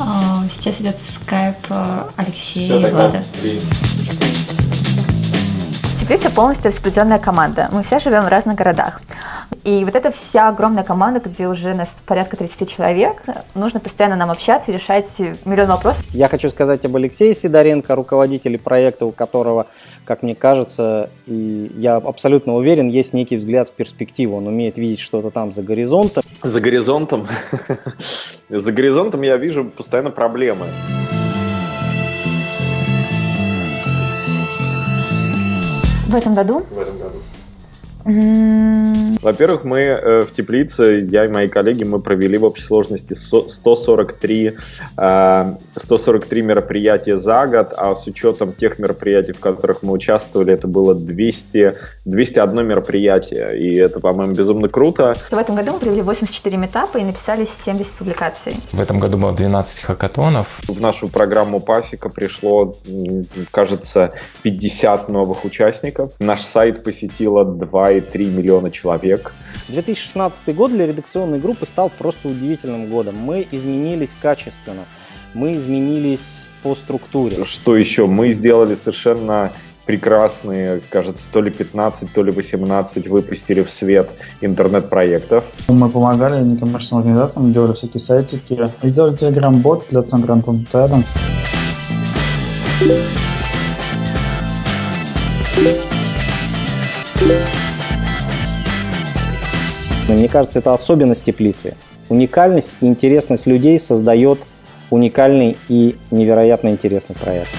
А, Сейчас идет скайп э, Алексея Все, и Влада. Теплица полностью распределенная команда. Мы все живем в разных городах. И вот эта вся огромная команда, где уже нас порядка 30 человек, нужно постоянно нам общаться и решать миллион вопросов. Я хочу сказать об Алексее Сидоренко, руководителе проекта, у которого, как мне кажется, и я абсолютно уверен, есть некий взгляд в перспективу. Он умеет видеть что-то там за горизонтом. За горизонтом. За горизонтом я вижу постоянно проблемы. В этом году В этом году. Во-первых, мы э, в теплице, я и мои коллеги, мы провели в общей сложности со- 143, э, 143 мероприятия за год, а с учетом тех мероприятий, в которых мы участвовали, это было 200, 201 мероприятие, и это, по-моему, безумно круто. в этом году мы провели 84 метапа и написали 70 публикаций. В этом году было 12 хакатонов. В нашу программу Пасека пришло, кажется, 50 новых участников. Наш сайт посетило 2,3 миллиона человек. 2016 год для редакционной группы стал просто удивительным годом. Мы изменились качественно, мы изменились по структуре. Что еще? Мы сделали совершенно прекрасные, кажется, то ли 15, то ли 18 выпустили в свет интернет-проектов. Мы помогали некоммерческим организациям, делали всякие сайтики. И Сделали телеграм-бот для Центра Антон Тедом. Но Мне кажется, это особенность теплицы. Уникальность и интересность людей создает уникальный и невероятно интересный проект.